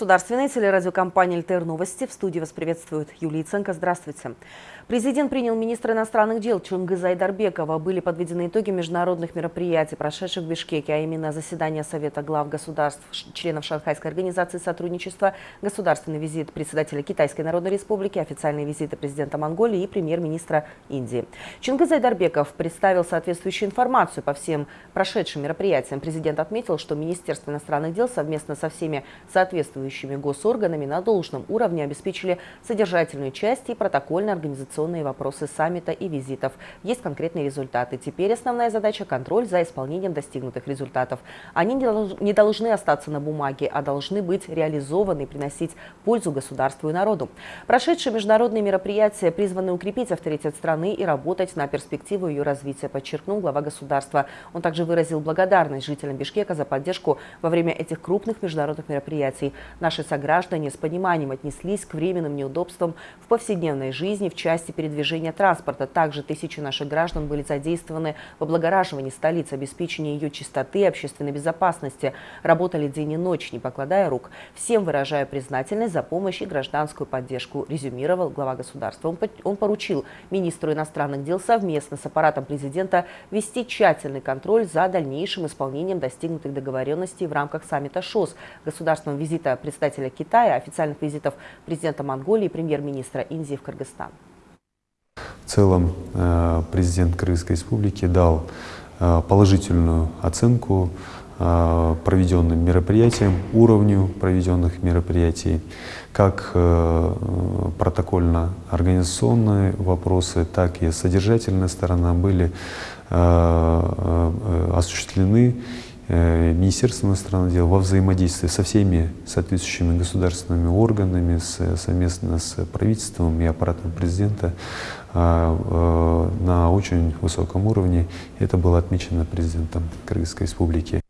Государственной телерадиокомпании «ЛТР Новости». В студии вас приветствует Юлия Ценко. Здравствуйте. Президент принял министра иностранных дел Чунгыза Айдарбекова. Были подведены итоги международных мероприятий, прошедших в Бишкеке, а именно заседание Совета глав государств, членов Шанхайской организации сотрудничества, государственный визит председателя Китайской Народной Республики, официальные визиты президента Монголии и премьер-министра Индии. Чунгыз Айдарбеков представил соответствующую информацию по всем прошедшим мероприятиям. Президент отметил, что Министерство иностранных дел совместно со всеми соответствующими госорганами на должном уровне обеспечили содержательную часть и протокольно-организационную организационные вопросы саммита и визитов. Есть конкретные результаты. Теперь основная задача – контроль за исполнением достигнутых результатов. Они не должны остаться на бумаге, а должны быть реализованы и приносить пользу государству и народу. Прошедшие международные мероприятия призваны укрепить авторитет страны и работать на перспективу ее развития, подчеркнул глава государства. Он также выразил благодарность жителям Бишкека за поддержку во время этих крупных международных мероприятий. Наши сограждане с пониманием отнеслись к временным неудобствам в повседневной жизни в части передвижения транспорта. Также тысячи наших граждан были задействованы в облагораживании столицы, обеспечении ее чистоты и общественной безопасности. Работали день и ночь, не покладая рук. Всем выражаю признательность за помощь и гражданскую поддержку, резюмировал глава государства. Он поручил министру иностранных дел совместно с аппаратом президента вести тщательный контроль за дальнейшим исполнением достигнутых договоренностей в рамках саммита ШОС, государственного визита председателя Китая, официальных визитов президента Монголии и премьер-министра Индии в Кыргызстан. В целом э, президент Кыргызской республики дал э, положительную оценку э, проведенным мероприятиям, уровню проведенных мероприятий, как протокольно-организационные вопросы, так и содержательная сторона были осуществлены Министерство иностранных дел во взаимодействии со всеми соответствующими государственными органами, с, совместно с правительством и аппаратом президента а, э, на очень высоком уровне. Это было отмечено президентом Кыргызской республики.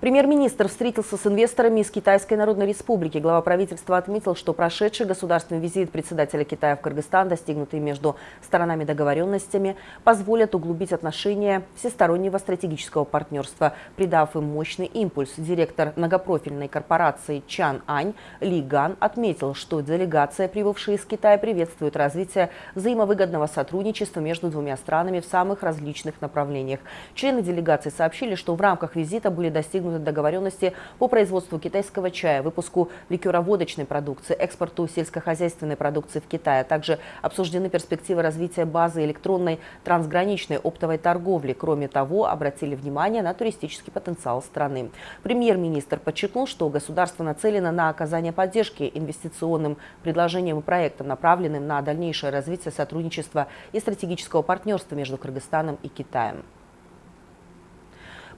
Премьер-министр встретился с инвесторами из Китайской Народной Республики. Глава правительства отметил, что прошедший государственный визит председателя Китая в Кыргызстан, достигнутый между сторонами договоренностями, позволят углубить отношения всестороннего стратегического партнерства, придав им мощный импульс. Директор многопрофильной корпорации Чан Ань Ли Ган отметил, что делегация, прибывшая из Китая, приветствует развитие взаимовыгодного сотрудничества между двумя странами в самых различных направлениях. Члены делегации сообщили, что в рамках визита были достигнуты договоренности по производству китайского чая, выпуску ликероводочной продукции, экспорту сельскохозяйственной продукции в Китай, а также обсуждены перспективы развития базы электронной трансграничной оптовой торговли. Кроме того, обратили внимание на туристический потенциал страны. Премьер-министр подчеркнул, что государство нацелено на оказание поддержки инвестиционным предложениям и проектам, направленным на дальнейшее развитие сотрудничества и стратегического партнерства между Кыргызстаном и Китаем.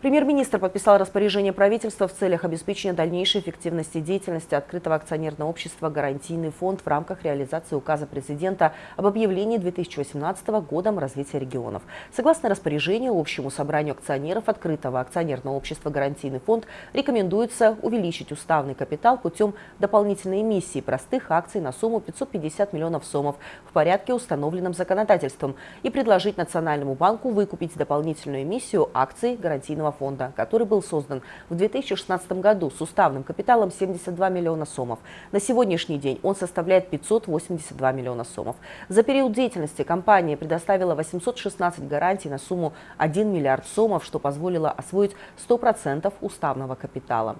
Премьер-министр подписал распоряжение правительства в целях обеспечения дальнейшей эффективности деятельности открытого акционерного общества «Гарантийный фонд» в рамках реализации указа президента об объявлении 2018 годом развития регионов. Согласно распоряжению, общему собранию акционеров открытого акционерного общества «Гарантийный фонд» рекомендуется увеличить уставный капитал путем дополнительной эмиссии простых акций на сумму 550 миллионов сомов в порядке, установленном законодательством, и предложить Национальному банку выкупить дополнительную эмиссию акций гарантийного фонда, который был создан в 2016 году с уставным капиталом 72 миллиона сомов. На сегодняшний день он составляет 582 миллиона сомов. За период деятельности компания предоставила 816 гарантий на сумму 1 миллиард сомов, что позволило освоить 100% уставного капитала.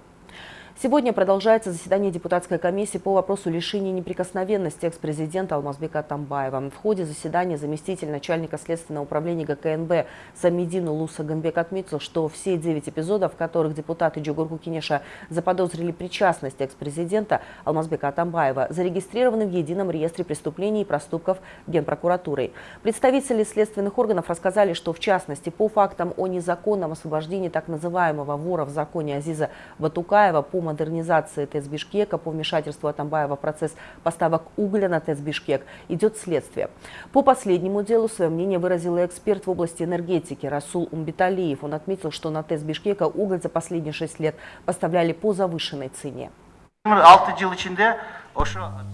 Сегодня продолжается заседание депутатской комиссии по вопросу лишения неприкосновенности экс-президента Алмазбека Тамбаева. В ходе заседания заместитель начальника Следственного управления ГКНБ Самедин Луса Гамбек отметил, что все девять эпизодов, в которых депутаты Джугурку Кинеша заподозрили причастность экс-президента Алмазбека Атамбаева, зарегистрированы в едином реестре преступлений и проступков Генпрокуратурой. Представители следственных органов рассказали, что в частности по фактам о незаконном освобождении так называемого вора в законе Азиза Батукаева по модернизации ТЭЦ Бишкека, по вмешательству Атамбаева в процесс поставок угля на ТЭЦ Бишкек идет следствие. По последнему делу свое мнение выразил эксперт в области энергетики Расул Умбиталиев. Он отметил, что на ТЭЦ Бишкека уголь за последние шесть лет поставляли по завышенной цене.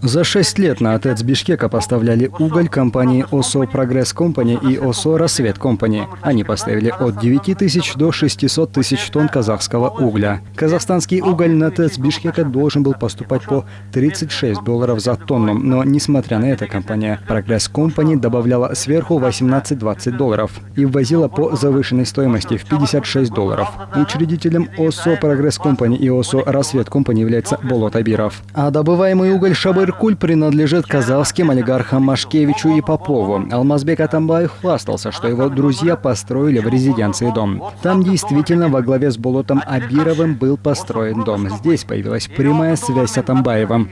За шесть лет на АТЭЦ Бишкека поставляли уголь компании ОСО Прогресс Компани и ОСО Рассвет Компани. Они поставили от 9 тысяч до 600 тысяч тонн казахского угля. Казахстанский уголь на ТЭЦ Бишкека должен был поступать по 36 долларов за тонну, но несмотря на это компания Прогресс Компани добавляла сверху 18-20 долларов и ввозила по завышенной стоимости в 56 долларов. Учредителем ОСО Прогресс Компани и ОСО Рассвет Компани является Болот Абиров. А добываемый уголь Шабыркуль принадлежит казахским олигархам Машкевичу и Попову. Алмазбек Атамбаев хвастался, что его друзья построили в резиденции дом. Там действительно во главе с Болотом Абировым был построен дом. Здесь появилась прямая связь с Атамбаевым.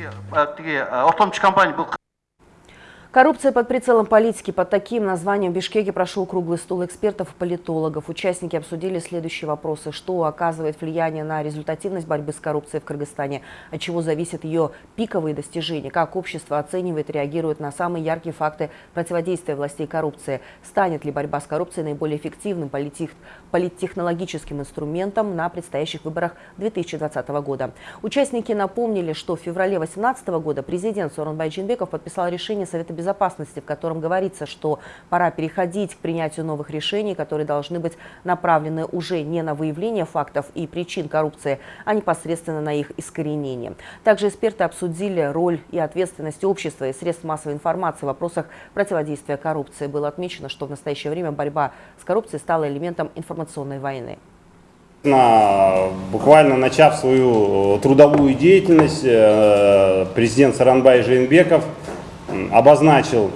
Коррупция под прицелом политики. Под таким названием в Бишкеке прошел круглый стол экспертов и политологов. Участники обсудили следующие вопросы. Что оказывает влияние на результативность борьбы с коррупцией в Кыргызстане? От чего зависят ее пиковые достижения? Как общество оценивает и реагирует на самые яркие факты противодействия властей коррупции? Станет ли борьба с коррупцией наиболее эффективным политик, политтехнологическим инструментом на предстоящих выборах 2020 года? Участники напомнили, что в феврале 2018 года президент Сооронбай Джинбеков подписал решение Совета безопасности, в котором говорится, что пора переходить к принятию новых решений, которые должны быть направлены уже не на выявление фактов и причин коррупции, а непосредственно на их искоренение. Также эксперты обсудили роль и ответственность общества и средств массовой информации в вопросах противодействия коррупции. Было отмечено, что в настоящее время борьба с коррупцией стала элементом информационной войны. Буквально начав свою трудовую деятельность, э, президент Саранбай Жейнбеков обозначил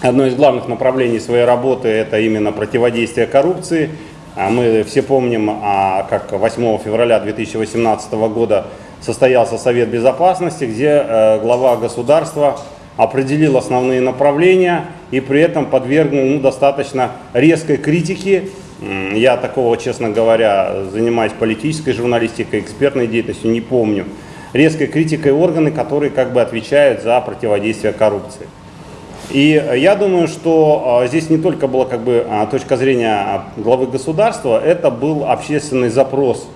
одно из главных направлений своей работы – это именно противодействие коррупции. А мы все помним, а, как 8 февраля 2018 года состоялся Совет Безопасности, где э, глава государства определил основные направления и при этом подвергнул ну, достаточно резкой критике. Я такого, честно говоря, занимаюсь политической журналистикой, экспертной деятельностью, не помню резкой критикой органы, которые как бы отвечают за противодействие коррупции. И я думаю, что а, здесь не только была как бы а, точка зрения главы государства, это был общественный запрос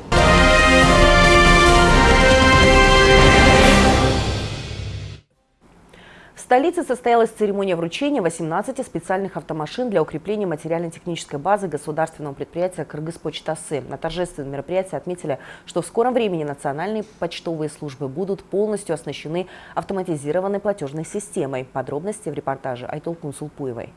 столице состоялась церемония вручения 18 специальных автомашин для укрепления материально-технической базы государственного предприятия «Кыргызпочтасы». На торжественном мероприятии отметили, что в скором времени национальные почтовые службы будут полностью оснащены автоматизированной платежной системой. Подробности в репортаже Айтол Кунсулпуевой.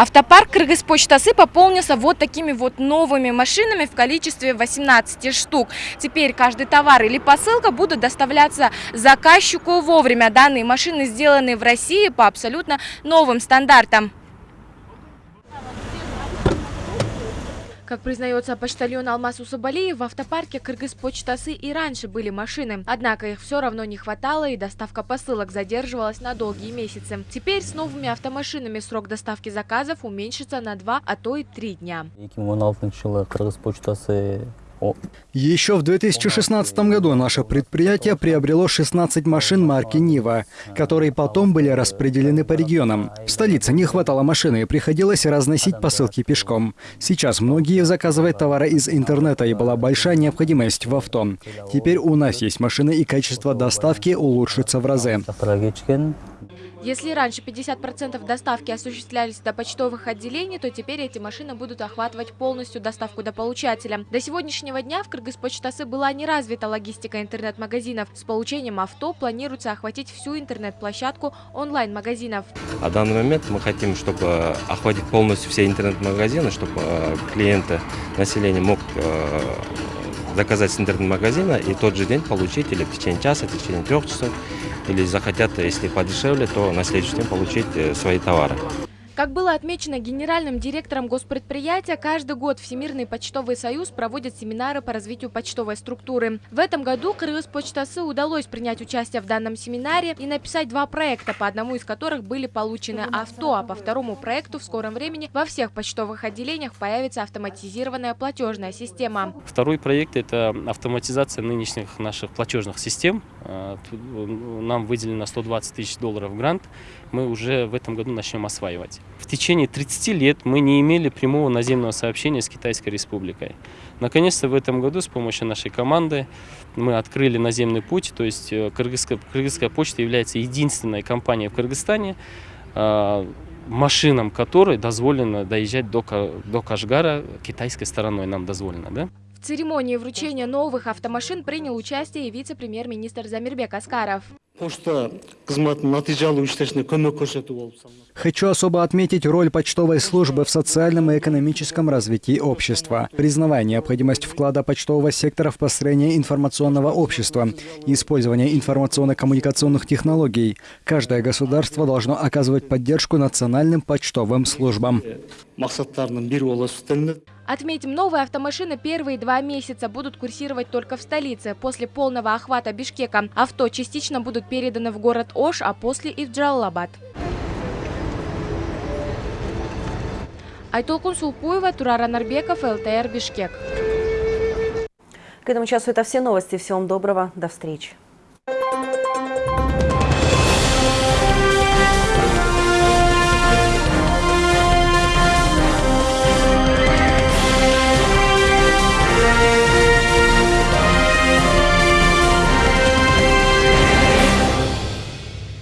Автопарк Кыргызпочтасы пополнился вот такими вот новыми машинами в количестве 18 штук. Теперь каждый товар или посылка будут доставляться заказчику вовремя. Данные машины сделаны в России по абсолютно новым стандартам. Как признается почтальон Алмаз Усабалиев, в автопарке Кыргызпочтасы и раньше были машины. Однако их все равно не хватало и доставка посылок задерживалась на долгие месяцы. Теперь с новыми автомашинами срок доставки заказов уменьшится на 2, а то и 3 дня. Еще в 2016 году наше предприятие приобрело 16 машин марки «Нива», которые потом были распределены по регионам. В столице не хватало машины и приходилось разносить посылки пешком. Сейчас многие заказывают товары из интернета и была большая необходимость в авто. Теперь у нас есть машины и качество доставки улучшится в разы. Если раньше 50% доставки осуществлялись до почтовых отделений, то теперь эти машины будут охватывать полностью доставку до получателя. До сегодняшнего дня в Кыргызпочтасы была не развита логистика интернет-магазинов. С получением авто планируется охватить всю интернет-площадку онлайн-магазинов. А данный момент мы хотим, чтобы охватить полностью все интернет-магазины, чтобы э, клиенты, население мог э, заказать с интернет-магазина и тот же день получить или в течение часа, в течение трех часов или захотят, если подешевле, то на следующий день получить э, свои товары. Как было отмечено генеральным директором госпредприятия, каждый год Всемирный почтовый союз проводит семинары по развитию почтовой структуры. В этом году Кыргызпочтасы удалось принять участие в данном семинаре и написать два проекта, по одному из которых были получены авто, а по второму проекту в скором времени во всех почтовых отделениях появится автоматизированная платежная система. Второй проект – это автоматизация нынешних наших платежных систем. Э, нам выделено 120 тысяч долларов грант. Мы уже в этом году начнем осваивать. В течение 30 лет мы не имели прямого наземного сообщения с Китайской Республикой. Наконец-то в этом году с помощью нашей команды мы открыли наземный путь, то есть э, Кыргызская, Кыргызская почта является единственной компанией в Кыргызстане, э, машинам которой дозволено доезжать до, до Кашгара китайской стороной, нам дозволено, да? В церемонии вручения новых автомашин принял участие и вице-премьер-министр Замирбек Аскаров. Хочу особо отметить роль почтовой службы в социальном и экономическом развитии общества, признавая необходимость вклада почтового сектора в построение информационного общества и использование информационно-коммуникационных технологий. Каждое государство должно оказывать поддержку национальным почтовым службам. Отметим, новые автомашины первые два месяца будут курсировать только в столице. После полного охвата Бишкека авто частично будут переданы в город Ош, а после и в Джалалабад. Айтолкун Сулпуева, Турара Нарбеков, ЛТР Бишкек. К этому часу это все новости. Всего вам доброго. До встречи.